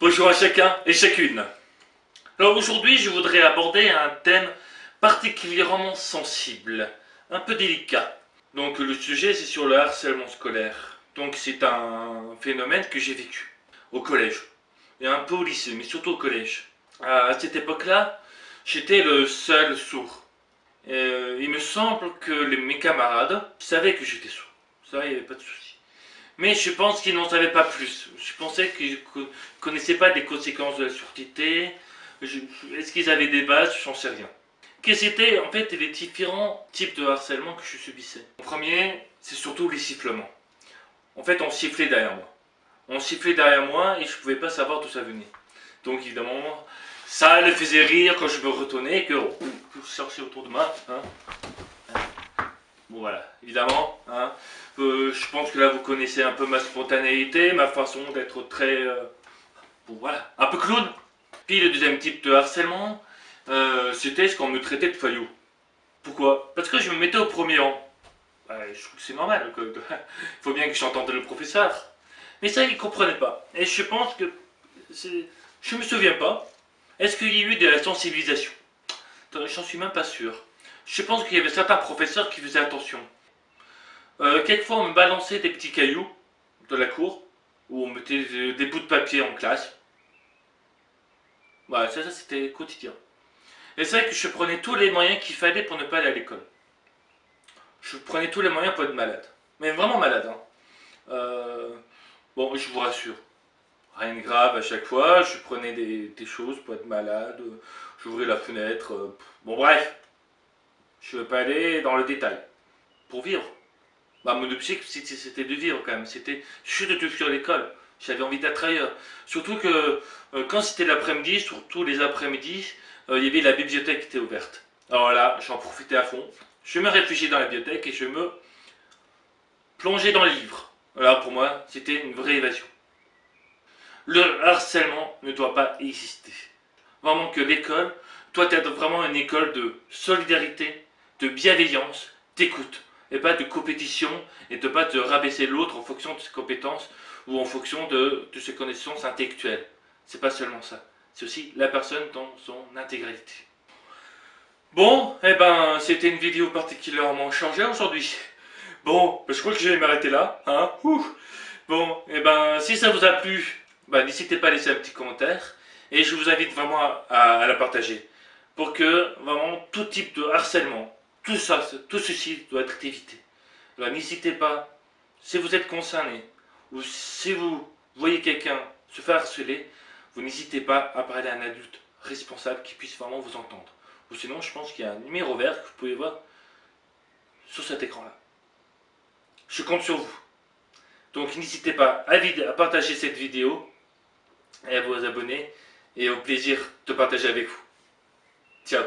Bonjour à chacun et chacune. Alors aujourd'hui, je voudrais aborder un thème particulièrement sensible, un peu délicat. Donc le sujet, c'est sur le harcèlement scolaire. Donc c'est un phénomène que j'ai vécu au collège et un peu au lycée, mais surtout au collège. À cette époque-là, j'étais le seul sourd. Euh, il me semble que mes camarades savaient que j'étais sourd. Ça, il n'y avait pas de souci. Mais je pense qu'ils n'en savaient pas plus. Je pensais qu'ils ne connaissaient pas les conséquences de la surdité. Est-ce qu'ils avaient des bases? Je n'en sais rien. Quels étaient en fait les différents types de harcèlement que je subissais Le premier, c'est surtout les sifflements. En fait, on sifflait derrière moi. On sifflait derrière moi et je ne pouvais pas savoir d'où ça venait. Donc évidemment, ça le faisait rire quand je me retournais et que je cherchais autour de moi. Hein. Bon voilà, évidemment. Hein. Euh, je pense que là vous connaissez un peu ma spontanéité, ma façon d'être très... Euh, bon voilà, un peu clown. Puis le deuxième type de harcèlement, euh, c'était ce qu'on me traitait de faillot. Pourquoi? Parce que je me mettais au premier rang. je trouve que c'est normal, il faut bien que j'entende le professeur. Mais ça, il ne comprenait pas. Et je pense que... Je me souviens pas. Est-ce qu'il y a eu de la sensibilisation J'en suis même pas sûr. Je pense qu'il y avait certains professeurs qui faisaient attention. Euh, quelquefois, on me balançait des petits cailloux de la cour, ou on mettait des bouts de papier en classe. Voilà, ça, ça c'était quotidien. Et c'est vrai que je prenais tous les moyens qu'il fallait pour ne pas aller à l'école. Je prenais tous les moyens pour être malade. Mais vraiment malade. Hein. Euh, bon, je vous rassure. Rien de grave à chaque fois. Je prenais des, choses pour être malade. J'ouvrais la fenêtre. Euh, bon, bref. Je ne vais pas aller dans le détail. Pour vivre. Bah, mon objectif, c'était de vivre quand même. C'était, je suis de tout fuir l'école. J'avais envie d'être ailleurs. Surtout que euh, quand c'était l'après-midi, surtout les après-midi, euh, il y avait la bibliothèque qui était ouverte. Alors là, j'en profitais à fond. Je me réfugiais dans la bibliothèque et je me plongeais dans le livre. Voilà, pour moi, c'était une vraie évasion. Le harcèlement ne doit pas exister. Vraiment que l'école doit être vraiment une école de solidarité, de bienveillance, d'écoute, et pas de compétition, et de pas de rabaisser l'autre en fonction de ses compétences ou en fonction de, ses connaissances intellectuelles. C'est pas seulement ça, c'est aussi la personne dans son intégralité. Bon, eh ben, c'était une vidéo particulièrement chargée aujourd'hui. Bon, ben, je crois que je vais m'arrêter là, hein. Bon, eh ben, si ça vous a plu, ben, n'hésitez pas à laisser un petit commentaire. Et je vous invite vraiment à la partager pour que vraiment tout type de harcèlement, tout ça, tout ceci doit être évité. Alors n'hésitez pas, si vous êtes concerné, ou si vous voyez quelqu'un se faire harceler, vous n'hésitez pas à parler à un adulte responsable qui puisse vraiment vous entendre. Ou sinon, je pense qu'il y a un numéro vert que vous pouvez voir sur cet écran-là. Je compte sur vous. Donc n'hésitez pas à, à partager cette vidéo et à vous abonner et au plaisir de partager avec vous. Ciao